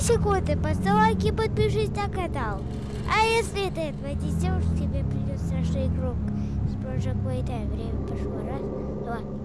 секунды, поставь и подпишись на канал. А если ты этого не сделаешь, тебе придет страшный игрок с Project Playtime. Время пошло. Раз, два,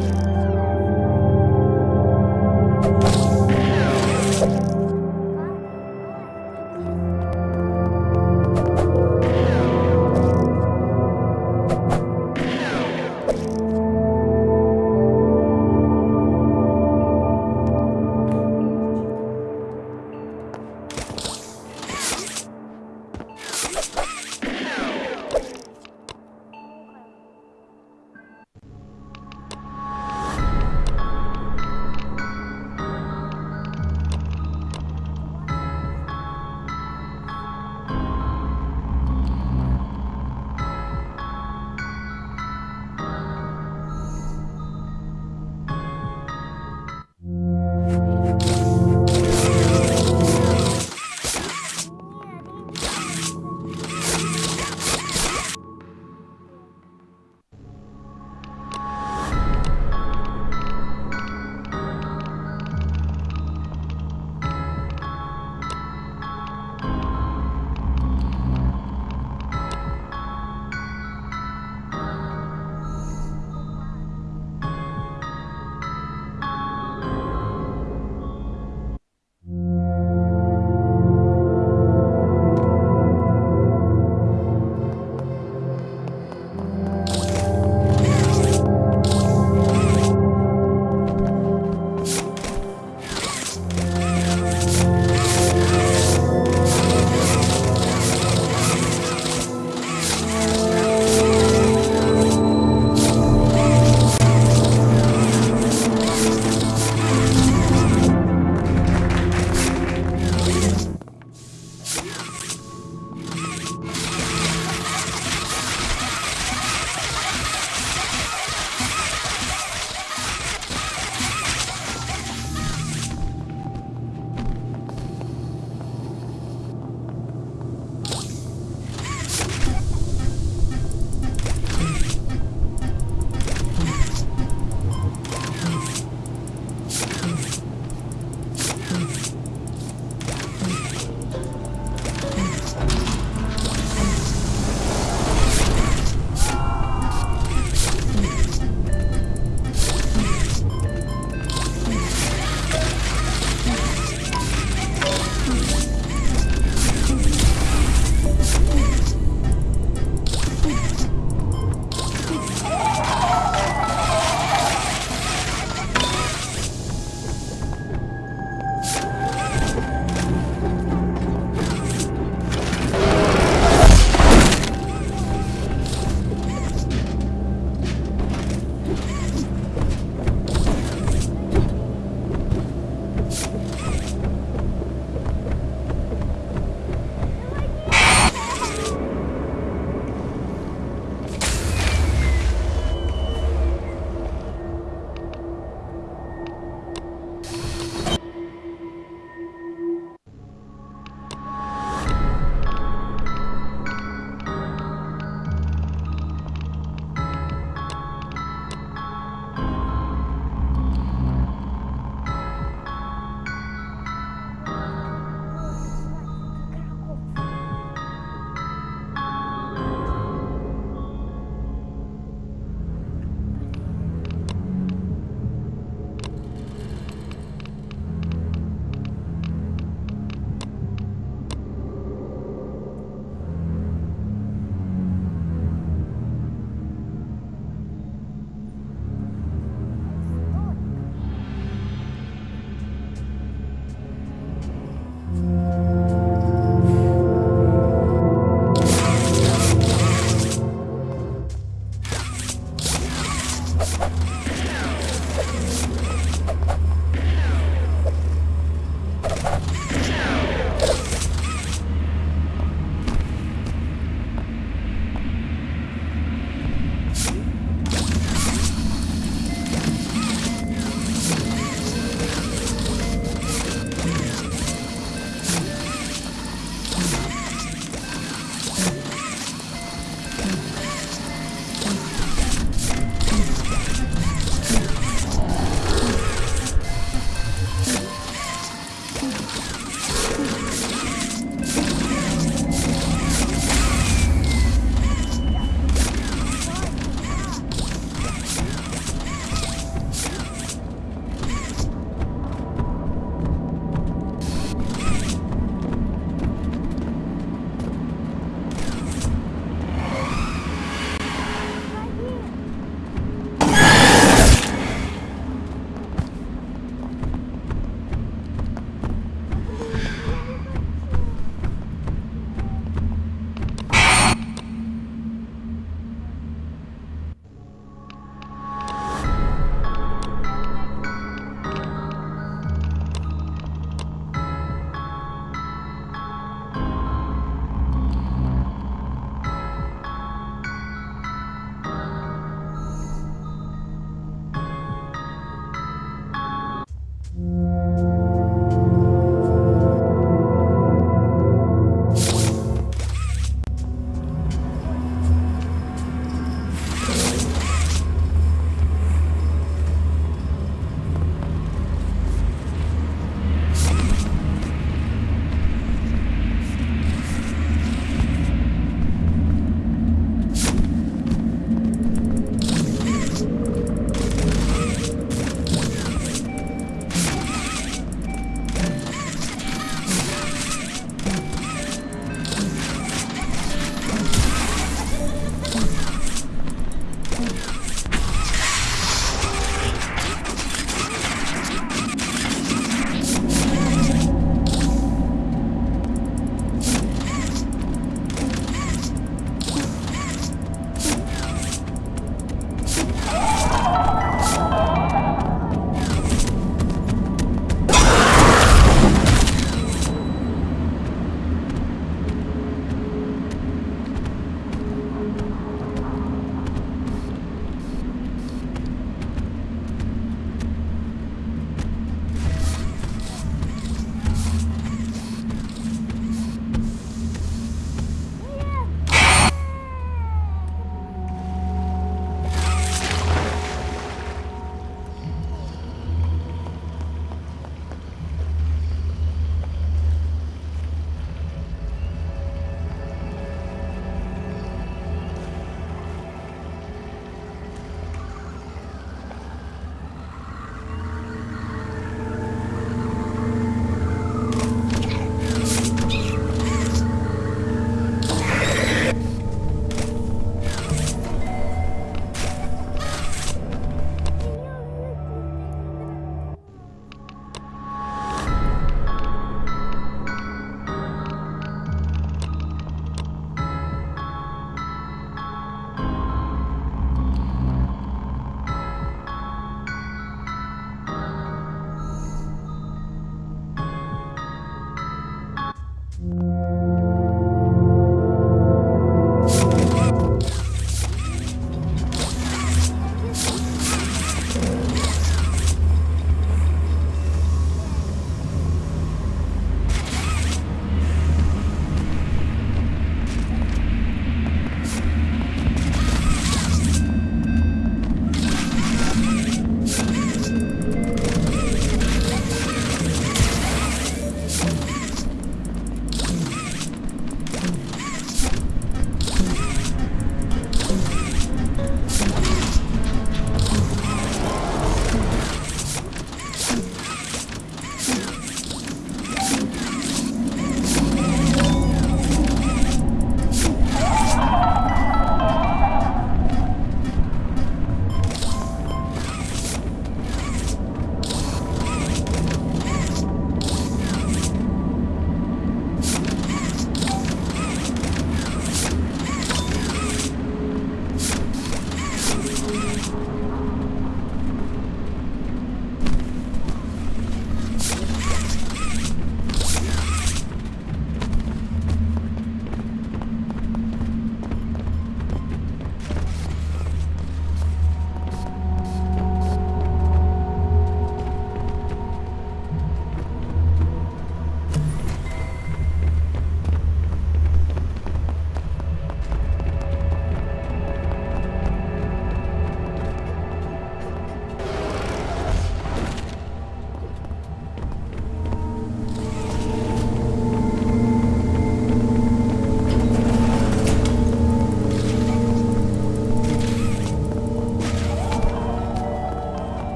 you